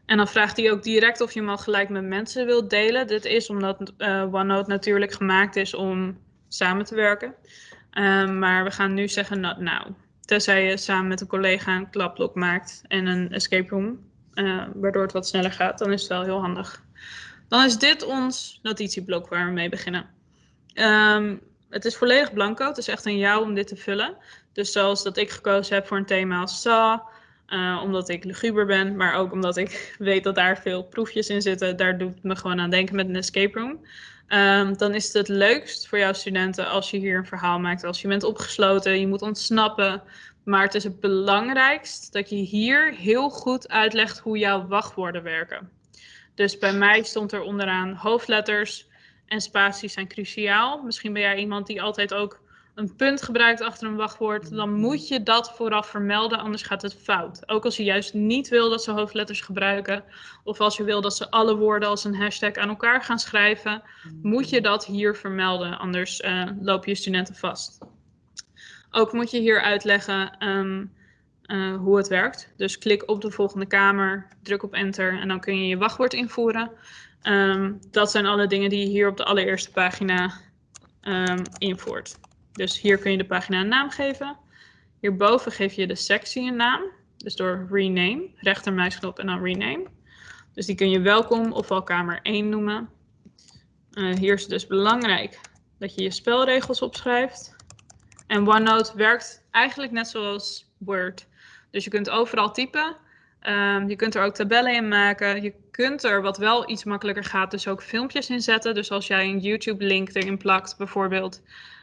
En dan vraagt hij ook direct of je hem al gelijk met mensen wilt delen. Dit is omdat OneNote natuurlijk gemaakt is om samen te werken. Um, maar we gaan nu zeggen not now. Tenzij je samen met een collega een klapblok maakt en een escape room uh, waardoor het wat sneller gaat, dan is het wel heel handig. Dan is dit ons notitieblok waar we mee beginnen. Um, het is volledig blanco, het is echt aan jou om dit te vullen. Dus zoals dat ik gekozen heb voor een thema als Saw, uh, omdat ik luguber ben, maar ook omdat ik <laughs> weet dat daar veel proefjes in zitten. Daar doet me gewoon aan denken met een escape room. Um, dan is het het leukst voor jouw studenten als je hier een verhaal maakt. Als je bent opgesloten, je moet ontsnappen, maar het is het belangrijkst dat je hier heel goed uitlegt hoe jouw wachtwoorden werken. Dus bij mij stond er onderaan hoofdletters en spaties zijn cruciaal. Misschien ben jij iemand die altijd ook een punt gebruikt achter een wachtwoord. Dan moet je dat vooraf vermelden, anders gaat het fout. Ook als je juist niet wil dat ze hoofdletters gebruiken. Of als je wil dat ze alle woorden als een hashtag aan elkaar gaan schrijven. Moet je dat hier vermelden, anders uh, loop je studenten vast. Ook moet je hier uitleggen um, uh, hoe het werkt. Dus klik op de volgende kamer, druk op enter en dan kun je je wachtwoord invoeren. Um, dat zijn alle dingen die je hier op de allereerste pagina um, invoert. Dus hier kun je de pagina een naam geven. Hierboven geef je de sectie een naam. Dus door rename, rechtermuisknop en dan rename. Dus die kun je welkom of al kamer 1 noemen. Uh, hier is het dus belangrijk dat je je spelregels opschrijft. En OneNote werkt eigenlijk net zoals Word. Dus je kunt overal typen. Ehm, je kunt er ook tabellen in maken. Je kunt er, wat wel iets makkelijker gaat, dus ook filmpjes in zetten. Dus als jij een YouTube-link erin plakt, bijvoorbeeld,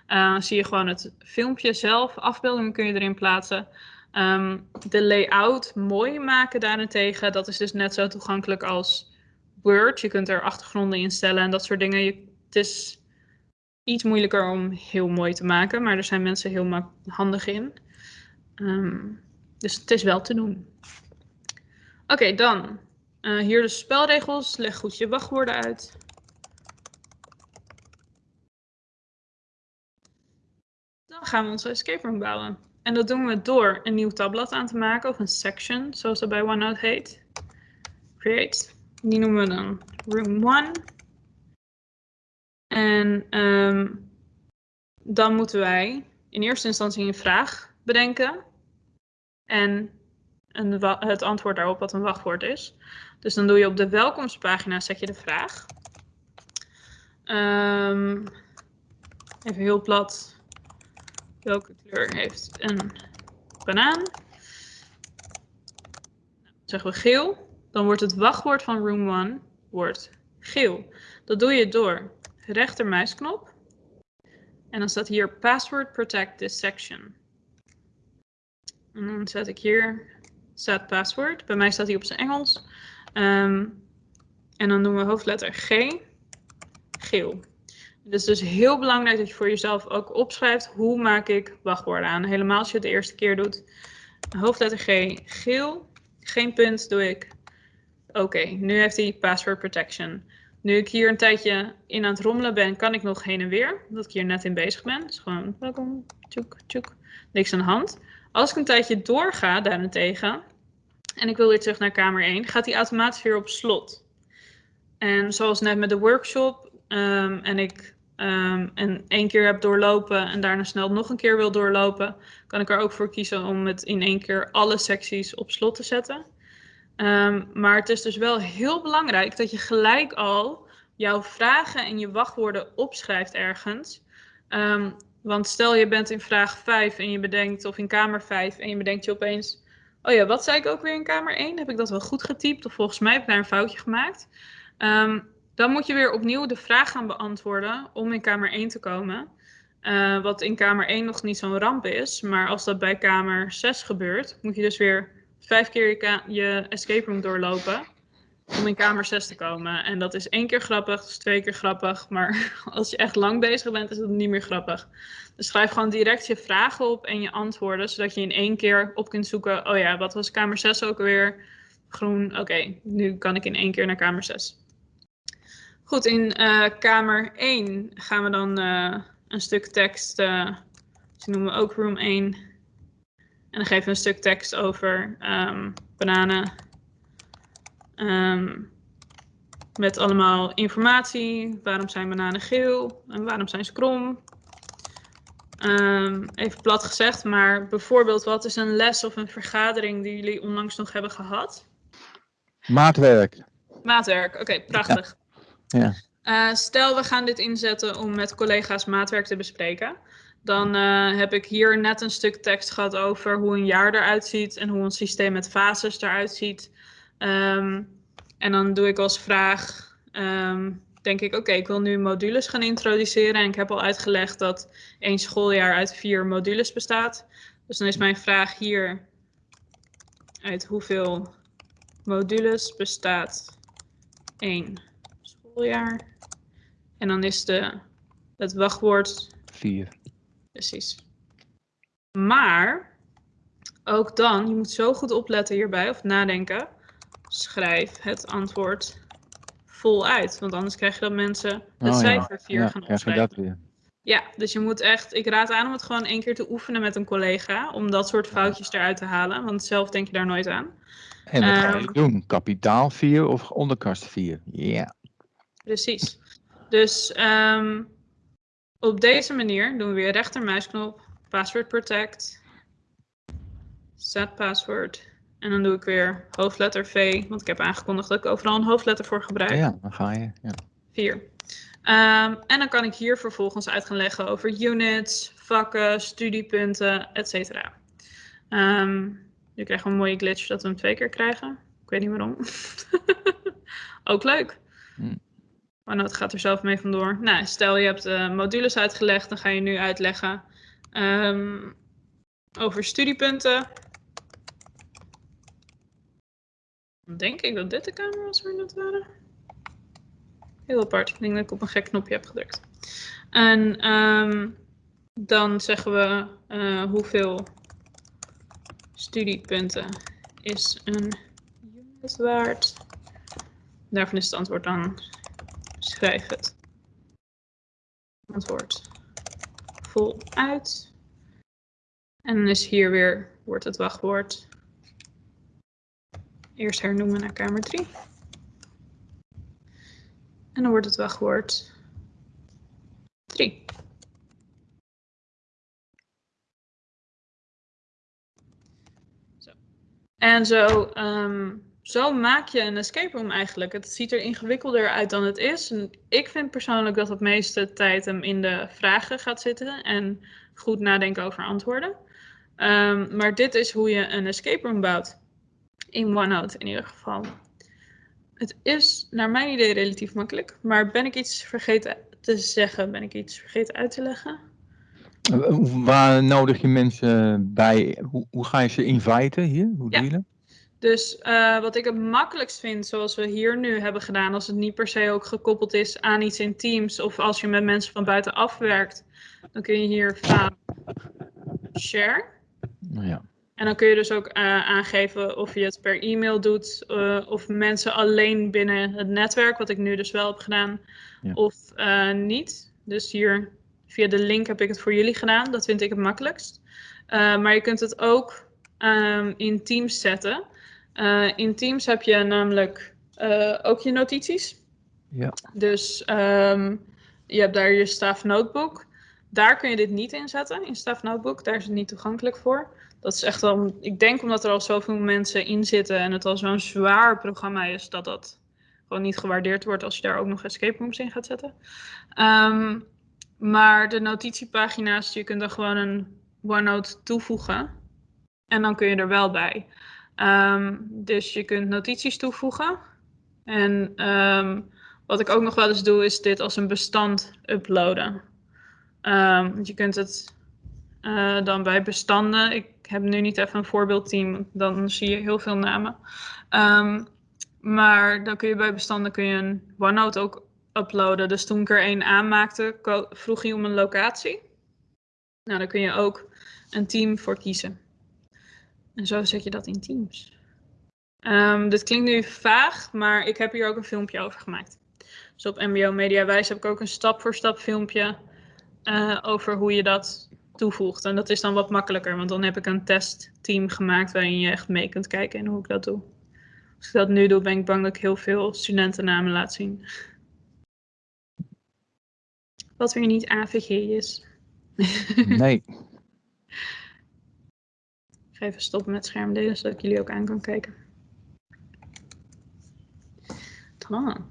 uh, zie je gewoon het filmpje zelf. Afbeeldingen kun je erin plaatsen. Ehm, de layout mooi maken daarentegen, dat is dus net zo toegankelijk als Word. Je kunt er achtergronden in stellen en dat soort dingen. Het is iets moeilijker om heel mooi te maken, maar er zijn mensen heel handig in. Ehm, dus het is wel te doen. Oké, dan uh, hier de spelregels. Leg goed je wachtwoorden uit. Dan gaan we onze escape room bouwen. En dat doen we door een nieuw tabblad aan te maken, of een section, zoals dat bij OneNote heet. Create. Die noemen we dan Room 1. En um, dan moeten wij in eerste instantie een vraag bedenken. En het antwoord daarop wat een wachtwoord is. Dus dan doe je op de welkomstpagina zet je de vraag. Um, even heel plat. Welke kleur heeft een banaan? Dan zeggen we geel. Dan wordt het wachtwoord van room 1 wordt geel. Dat doe je door rechtermuisknop. En dan staat hier password protect this section. En dan zet ik hier set password. Bij mij staat hij op zijn Engels. Um, en dan doen we hoofdletter G, geel. Het is dus heel belangrijk dat je voor jezelf ook opschrijft hoe maak ik wachtwoorden aan. Helemaal als je het de eerste keer doet. Hoofdletter G, geel. Geen punt doe ik. Oké, nu heeft hij password protection. Nu ik hier een tijdje in aan het rommelen ben, kan ik nog heen en weer. Omdat ik hier net in bezig ben. Dus gewoon welkom, tjoek, tjoek. Niks aan de hand. Als ik een tijdje doorga daarentegen, en ik wil weer terug naar kamer 1, gaat hij automatisch weer op slot. En zoals net met de workshop, um, en ik um, en één keer heb doorlopen en daarna snel nog een keer wil doorlopen, kan ik er ook voor kiezen om het in één keer alle secties op slot te zetten. Um, maar het is dus wel heel belangrijk dat je gelijk al jouw vragen en je wachtwoorden opschrijft ergens. Want stel je bent in vraag 5 en je bedenkt, of in kamer 5 en je bedenkt je opeens, oh ja, wat zei ik ook weer in kamer 1? Heb ik dat wel goed getypt? Of volgens mij heb ik daar een foutje gemaakt. Um, dan moet je weer opnieuw de vraag gaan beantwoorden om in kamer 1 te komen. Uh, wat in kamer 1 nog niet zo'n ramp is. Maar als dat bij kamer 6 gebeurt, moet je dus weer vijf keer je, je escape room doorlopen om in kamer 6 te komen. En dat is één keer grappig, dat is twee keer grappig. Maar <laughs> als je echt lang bezig bent, is het niet meer grappig. Dus schrijf gewoon direct je vragen op en je antwoorden, zodat je in één keer op kunt zoeken. Oh ja, wat was kamer 6 ook alweer? Groen, oké, nu kan ik in één keer naar kamer 6. Goed, in uh, kamer 1 gaan we dan uh, een stuk tekst, uh, die noemen we ook room 1. En dan geven we een stuk tekst over um, bananen. Um, met allemaal informatie. Waarom zijn bananen geel? En waarom zijn ze krom? Um, even plat gezegd, maar bijvoorbeeld wat is een les of een vergadering die jullie onlangs nog hebben gehad? Maatwerk. Maatwerk, oké, okay, prachtig. Ja. Uh, stel, we gaan dit inzetten om met collega's maatwerk te bespreken. Dan uh, heb ik hier net een stuk tekst gehad over hoe een jaar eruit ziet en hoe een systeem met fases eruit ziet. Um, en dan doe ik als vraag, um, denk ik, oké, ik wil nu modules gaan introduceren. En ik heb al uitgelegd dat één schooljaar uit vier modules bestaat. Dus dan is mijn vraag hier, uit hoeveel modules bestaat één schooljaar? En dan is de, het wachtwoord... Vier. Precies. Maar, ook dan, je moet zo goed opletten hierbij, of nadenken. Schrijf het antwoord voluit. Want anders krijg je dat mensen het Oh, cijfer 4 ja, gaan krijg je opschrijven. dat weer. Ja, dus je moet echt, ik raad aan om het gewoon één keer te oefenen met een collega. Om dat soort foutjes eruit te halen. Want zelf denk je daar nooit aan. En wat ga Ehm. je doen? Kapitaal 4 of onderkast 4? Ja. Precies. Dus ehm, op deze manier doen we weer rechtermuisknop, password protect, set password. En dan doe ik weer hoofdletter V, want ik heb aangekondigd dat ik overal een hoofdletter voor gebruik. Ja, dan ga je. Ja. 4. Ehm, en dan kan ik hier vervolgens uit gaan leggen over units, vakken, studiepunten, etc. Um, nu krijgen we een mooie glitch dat we hem twee keer krijgen. Ik weet niet waarom. <laughs> Ook leuk. Hmm. Maar nou, het gaat er zelf mee vandoor. Nou, stel je hebt de modules uitgelegd, dan ga je nu uitleggen um, over studiepunten. Dan denk ik dat dit de kamer was waar we waren. Heel apart. Ik denk dat ik op een gek knopje heb gedrukt. En um, dan zeggen we uh, hoeveel studiepunten is een unit waard. Daarvan is het antwoord dan schrijf het antwoord voluit. En dan is hier weer wordt het wachtwoord eerst hernoemen naar kamer 3. En dan wordt het wachtwoord 3. Zo. En zo, um, zo maak je een escape room eigenlijk. Het ziet er ingewikkelder uit dan het is. En ik vind persoonlijk dat het meeste tijd hem in de vragen gaat zitten en goed nadenken over antwoorden. Um, maar dit is hoe je een escape room bouwt. In OneNote in ieder geval. Het is naar mijn idee relatief makkelijk, maar ben ik iets vergeten te zeggen? Ben ik iets vergeten uit te leggen? Waar nodig je mensen bij? Hoe, hoe ga je ze inviten hier? Hoe ja. Dus uh, wat ik het makkelijkst vind, zoals we hier nu hebben gedaan, als het niet per se ook gekoppeld is aan iets in Teams of als je met mensen van buitenaf werkt, dan kun je hier van share. Ja. En dan kun je dus ook uh, aangeven of je het per e-mail doet, uh, of mensen alleen binnen het netwerk, wat ik nu dus wel heb gedaan, ja. of uh, niet. Dus hier via de link heb ik het voor jullie gedaan. Dat vind ik het makkelijkst. maar je kunt het ook um, in Teams zetten. in Teams heb je namelijk ook je notities. Ja. Dus um, je hebt daar je staff notebook. Daar kun je dit niet in zetten, in staff notebook. Daar is het niet toegankelijk voor dat is echt wel, ik denk omdat er al zoveel mensen in zitten en het al zo'n zwaar programma is, dat dat gewoon niet gewaardeerd wordt als je daar ook nog escape rooms in gaat zetten. Um, maar de notitiepagina's, je kunt er gewoon een OneNote toevoegen en dan kun je er wel bij. Um, dus je kunt notities toevoegen. En um, wat ik ook nog wel eens doe, is dit als een bestand uploaden. je kunt het uh, dan bij bestanden. Ik heb nu niet even een voorbeeldteam, dan zie je heel veel namen. Um, maar dan kun je bij bestanden kun je een OneNote ook uploaden. Dus toen ik er één aanmaakte, vroeg hij om een locatie. Nou, daar kun je ook een team voor kiezen. En zo zet je dat in Teams. Um, dit klinkt nu vaag, maar ik heb hier ook een filmpje over gemaakt. Dus op MBO Media Wijs heb ik ook een stap-voor-stap filmpje uh, over hoe je dat toevoegt. En dat is dan wat makkelijker, want dan heb ik een testteam gemaakt waarin je echt mee kunt kijken in hoe ik dat doe. Als ik dat nu doe, ben ik bang dat ik heel veel studentennamen laat zien. Wat weer niet AVG is. <laughs> Nee. ik ga even stoppen met schermdelen, zodat ik jullie ook aan kan kijken. Tada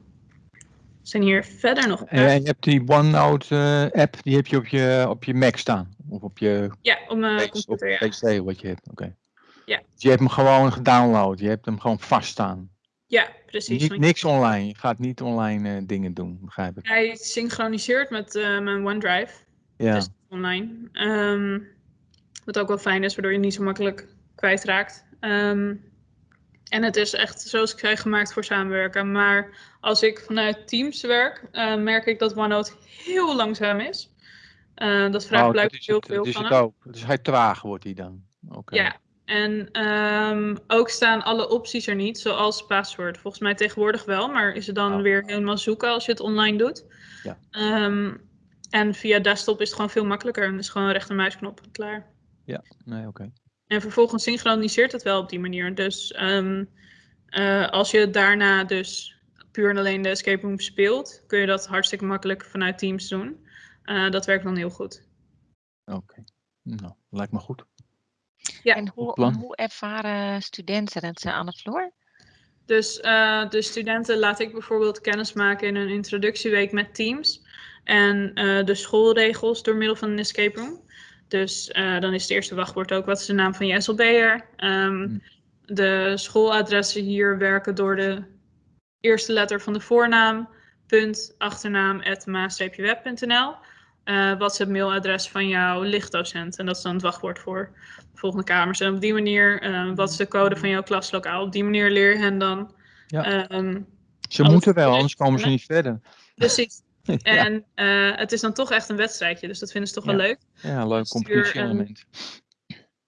zijn hier verder nog. En je hebt die OneNote uh, app, die heb je op je, op je Mac staan? Of op je ja, op mijn computer. PC wat je hebt, oké. Ja. Dus je hebt hem gewoon gedownload, je hebt hem gewoon vast staan. Ja, precies. Niet, niks online, je gaat niet online uh, dingen doen, begrijp ik. Hij synchroniseert met uh, mijn OneDrive. Ja. Dus online. Um, wat ook wel fijn is, waardoor je niet zo makkelijk kwijtraakt. Um, en het is echt, zoals ik zei, gemaakt voor samenwerken. Maar als ik vanuit Teams werk, uh, merk ik dat OneNote heel langzaam is. Uh, dat vraagt oh, blijkbaar heel veel het, van ook. Dus hij traag wordt hij dan? Okay. Ja, en um, ook staan alle opties er niet, zoals password. Volgens mij tegenwoordig wel, maar is het dan oh. weer helemaal zoeken als je het online doet. Ja. Um, en via desktop is het gewoon veel makkelijker. En is gewoon rechtermuisknop klaar. Ja, nee, oké. Okay. En vervolgens synchroniseert het wel op die manier. Dus um, uh, als je daarna dus puur en alleen de escape room speelt, kun je dat hartstikke makkelijk vanuit Teams doen. Uh, dat werkt dan heel goed. Oké, okay. nou, lijkt me goed. Ja. En hoe, hoe ervaren studenten het aan de vloer? Dus uh, de studenten laat ik bijvoorbeeld kennis maken in een introductieweek met Teams. En de schoolregels door middel van een escape room. Dus dan is het eerste wachtwoord ook wat is de naam van je SLB'er. Um, de schooladressen hier werken door de eerste letter van de voornaam, punt, achternaam, ma-web.nl. Uh, wat is het mailadres van jouw lichtdocent? En dat is dan het wachtwoord voor de volgende kamers. En op die manier, uh, wat is de code van jouw klaslokaal? Op die manier leer je hen dan. Ja. Um, ze moeten wel, anders komen ze niet verder. <laughs> Precies. <laughs> ja. En uh, het is dan toch echt een wedstrijdje, dus dat vinden ze toch ja. wel leuk. Ja, leuk competitie-element.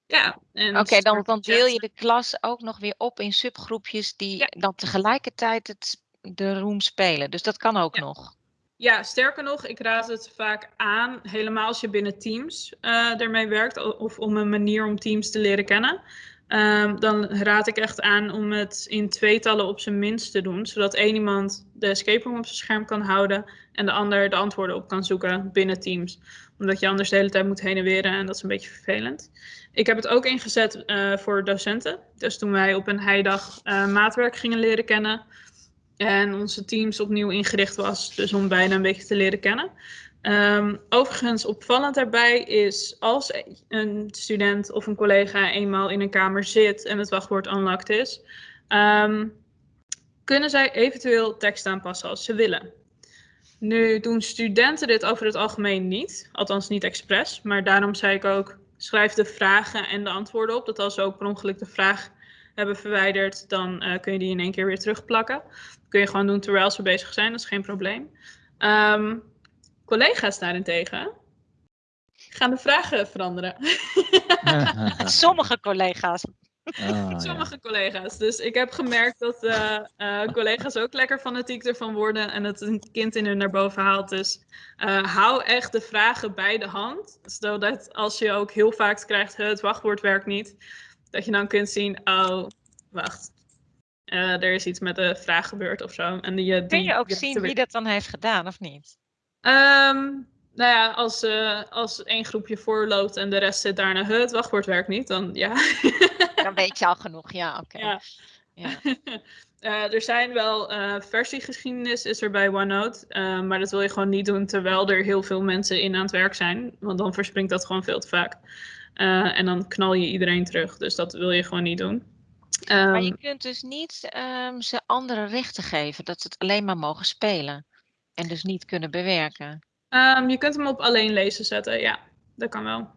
Ja. Oké, dan, dan deel je de klas ook nog weer op in subgroepjes die ja. dan tegelijkertijd het, de room spelen. Dus dat kan ook ja. nog. Ja, sterker nog, ik raad het vaak aan, helemaal als je binnen Teams uh, ermee werkt, of om een manier om Teams te leren kennen. Um, dan raad ik echt aan om het in tweetallen op zijn minst te doen, zodat één iemand de escape room op zijn scherm kan houden en de ander de antwoorden op kan zoeken binnen Teams. Omdat je anders de hele tijd moet heen en weer en dat is een beetje vervelend. Ik heb het ook ingezet uh, voor docenten. Dus toen wij op een heidag maatwerk gingen leren kennen, en onze teams opnieuw ingericht was, dus om bijna een beetje te leren kennen. Um, overigens, opvallend daarbij is als een student of een collega eenmaal in een kamer zit en het wachtwoord unlocked is, um, kunnen zij eventueel tekst aanpassen als ze willen. Nu doen studenten dit over het algemeen niet, althans niet expres, maar daarom zei ik ook, schrijf de vragen en de antwoorden op, dat als ze ook per ongeluk de vraag hebben verwijderd, dan uh, kun je die in één keer weer terugplakken. Dat kun je gewoon doen terwijl ze bezig zijn, dat is geen probleem. Um, collega's daarentegen gaan de vragen veranderen. <laughs> Sommige collega's. Oh, Sommige ja. collega's. Dus ik heb gemerkt dat uh, uh, collega's ook lekker fanatiek ervan worden en het een kind in hun naar boven haalt. Dus uh, hou echt de vragen bij de hand. Zodat als je ook heel vaak krijgt, het wachtwoord werkt niet, dat je dan kunt zien, oh, wacht. Er is iets met de vraag gebeurd of zo. En die, die, Kun je ook zien wie dat dan heeft gedaan of niet? Um, nou ja, als, uh, als één groepje voorloopt en de rest zit daarna, het wachtwoord werkt niet, dan ja. <laughs> dan weet je al genoeg, ja, oké. Okay. Ja. ja. uh, <laughs> er zijn wel uh, versiegeschiedenis is er bij OneNote, maar dat wil je gewoon niet doen terwijl er heel veel mensen in aan het werk zijn, want dan verspringt dat gewoon veel te vaak. en dan knal je iedereen terug, dus dat wil je gewoon niet doen. Um, maar je kunt dus niet um, ze andere rechten geven, dat ze het alleen maar mogen spelen. En dus niet kunnen bewerken? Um, je kunt hem op alleen lezen zetten, ja. Dat kan wel.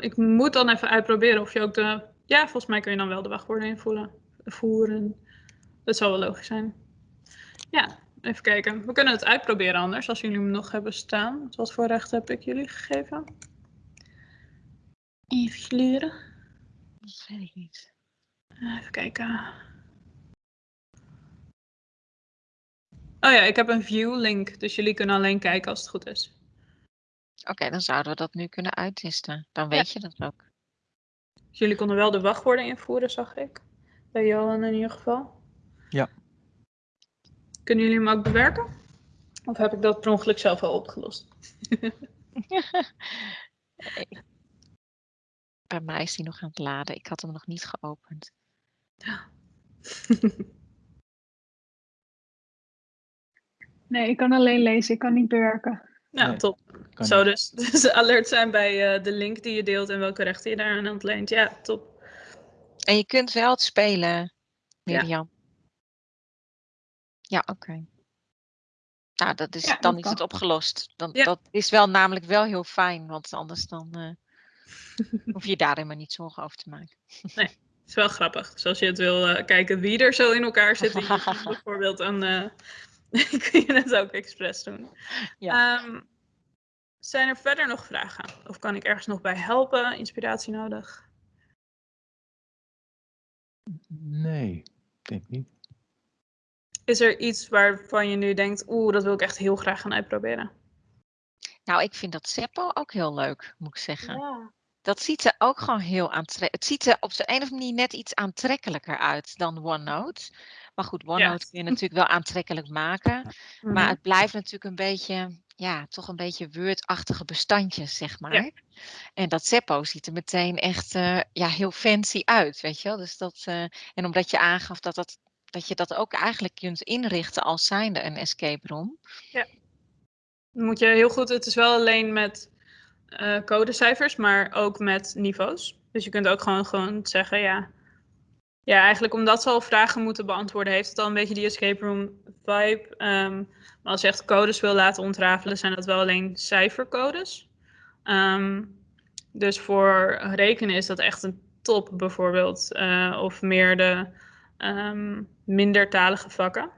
Ik moet dan even uitproberen of je ook de... Ja, volgens mij kun je dan wel de wachtwoorden invoeren. Voeren. Dat zou wel logisch zijn. Ja, even kijken. We kunnen het uitproberen anders, als jullie hem nog hebben staan. Wat voor recht heb ik jullie gegeven? Even leren. Dat weet ik niet. Even kijken. Oh ja, ik heb een view link, dus jullie kunnen alleen kijken als het goed is. Oké, okay, dan zouden we dat nu kunnen uittesten. Dan weet ja. je dat ook. Dus jullie konden wel de wachtwoorden invoeren, zag ik. Bij Johan in ieder geval. Ja. Kunnen jullie hem ook bewerken? Of heb ik dat per ongeluk zelf al opgelost? <laughs> Bij mij is hij nog aan het laden. Ik had hem nog niet geopend. Ja. <laughs> Nee, ik kan alleen lezen, ik kan niet bewerken. Nou, nee, top. Zo dus. <laughs> dus alert zijn bij uh, de link die je deelt en welke rechten je daar aan ontleent. Ja, top. En je kunt wel het spelen, Mirjam. Ja, ja oké. Okay. Nou, dat is, ja, dan dat is het opgelost. Dan, ja. Dat is wel namelijk wel heel fijn, want anders dan uh, <laughs> hoef je daar helemaal niet zorgen over te maken. Nee, het is wel grappig. Dus als je het wil uh, kijken wie er zo in elkaar zit, <laughs> bijvoorbeeld aan... Uh, <laughs> kun je het ook expres doen. Ja. Um, zijn er verder nog vragen? Of kan ik ergens nog bij helpen? Inspiratie nodig? Nee, ik denk niet. Is er iets waarvan je nu denkt, oeh, dat wil ik echt heel graag gaan uitproberen? Nou, ik vind dat Seppo ook heel leuk, moet ik zeggen. Ja. Dat ziet er ook gewoon heel aantrekkelijk Het ziet er op de een of andere manier net iets aantrekkelijker uit dan OneNote. Maar goed, OneNote ja. kun je natuurlijk wel aantrekkelijk maken. Mm -hmm. Maar het blijft natuurlijk een beetje, ja, toch een beetje Word-achtige bestandjes, zeg maar. Ja. En dat Seppo ziet er meteen echt uh, ja, heel fancy uit, weet je wel. Dus dat, uh, en omdat je aangaf dat, dat, dat je dat ook eigenlijk kunt inrichten als zijnde een escape room. Ja. Moet je heel goed, het is wel alleen met eh, codecijfers, maar ook met niveaus. Dus je kunt ook gewoon, gewoon zeggen, ja, ja, eigenlijk omdat ze al vragen moeten beantwoorden, heeft het al een beetje die escape room vibe. Ehm, maar als je echt codes wil laten ontrafelen, zijn dat wel alleen cijfercodes. Ehm, dus voor rekenen is dat echt een top bijvoorbeeld. Uh, of meer de um, mindertalige vakken.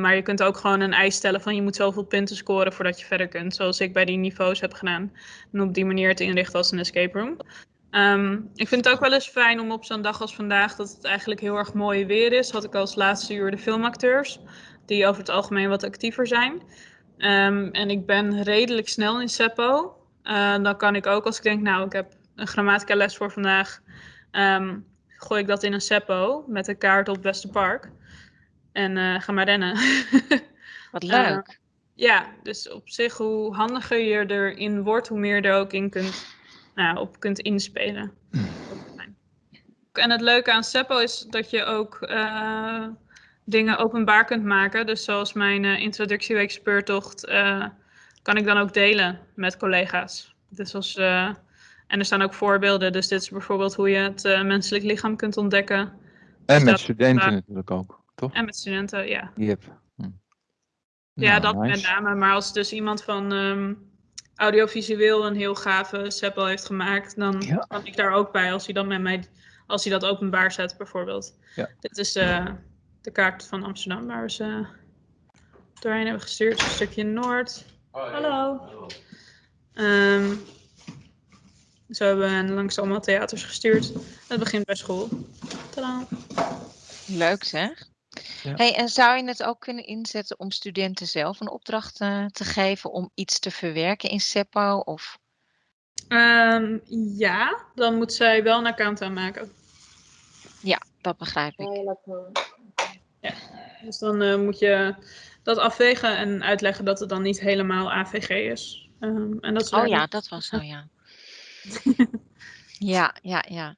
Maar je kunt ook gewoon een eis stellen van je moet zoveel punten scoren voordat je verder kunt. Zoals ik bij die niveaus heb gedaan. En op die manier het inrichten als een escape room. Um, ik vind het ook wel eens fijn om op zo'n dag als vandaag, dat het eigenlijk heel erg mooi weer is, had ik als laatste uur de filmacteurs, die over het algemeen wat actiever zijn. Um, en ik ben redelijk snel in Seppo. Uh, dan kan ik ook, als ik denk, nou, ik heb een grammatica les voor vandaag, gooi ik dat in een Seppo met een kaart op Westerpark. En uh, ga maar rennen. <laughs> Wat leuk. Uh, ja, dus op zich, hoe handiger je erin wordt, hoe meer je er ook in kunt nou, op kunt inspelen. En het leuke aan Seppo is dat je ook uh, dingen openbaar kunt maken. Dus zoals mijn uh, introductieweek speurtocht uh, kan ik dan ook delen met collega's. Dus als, en er staan ook voorbeelden. Dus dit is bijvoorbeeld hoe je het menselijk lichaam kunt ontdekken. En dus met studenten natuurlijk ook, toch? En met studenten, ja. Yep. Hm. Ja, Nou, dat nice. met name. Maar als dus iemand van um, audiovisueel een heel gave Seppo heeft gemaakt, dan Ja. kan ik daar ook bij als hij dan met mij, als hij dat openbaar zet bijvoorbeeld. Ja. Dit is eh, de kaart van Amsterdam waar we ze doorheen hebben gestuurd. Een stukje Noord. Hallo. Ehm, zo hebben we langs allemaal theaters gestuurd. Het begint bij school. Tadaa. Leuk zeg. Ja. Hey, en zou je het ook kunnen inzetten om studenten zelf een opdracht eh, te geven om iets te verwerken in Seppo? Of... Ehm, ja, dan moet zij wel een account aanmaken. Ja, dat begrijp ik. Dus dan eh, moet je dat afwegen en uitleggen dat het dan niet helemaal AVG is. Ehm, en dat is Oh ja, dat was <laughs> zo, ja. Ja, ja, ja.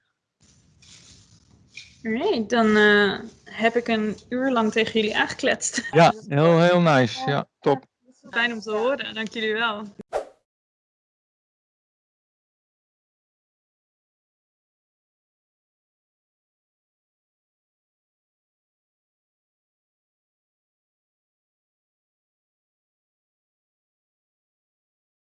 Alright, dan eh, heb ik een uur lang tegen jullie aangekletst. Ja, heel, heel nice. Ja, top. Fijn om te horen, dank jullie wel.